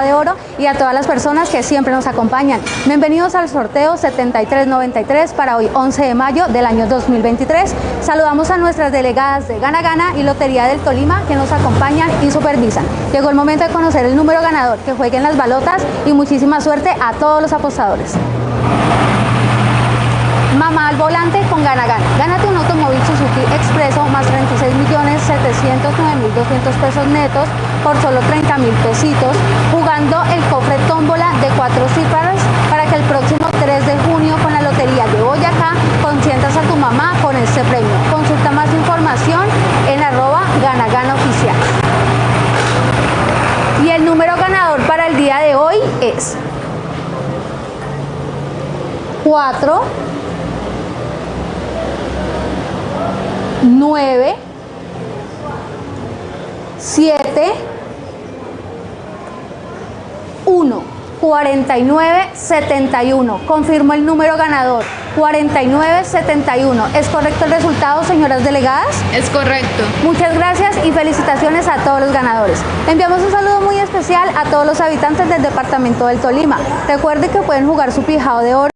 De Oro y a todas las personas que siempre nos acompañan. Bienvenidos al sorteo 7393 para hoy 11 de mayo del año 2023. Saludamos a nuestras delegadas de Gana Gana y Lotería del Tolima que nos acompañan y supervisan. Llegó el momento de conocer el número ganador, que jueguen las balotas y muchísima suerte a todos los apostadores. Mamá al volante con Gana Gana. Gánate un automóvil Suzuki Expreso más 36.709.200 pesos netos por solo 30 mil pesitos, jugando el cofre tómbola de cuatro cifras para que el próximo 3 de junio con la Lotería de Boyacá consientas a tu mamá con este premio. Consulta más información en arroba Gana Gana Oficial. Y el número ganador para el día de hoy es 4 9 7 1 49 71 confirmo el número ganador 49 71 ¿es correcto el resultado señoras delegadas? Es correcto. Muchas gracias y felicitaciones a todos los ganadores. Enviamos un saludo muy especial a todos los habitantes del departamento del Tolima. Recuerde que pueden jugar su pijado de oro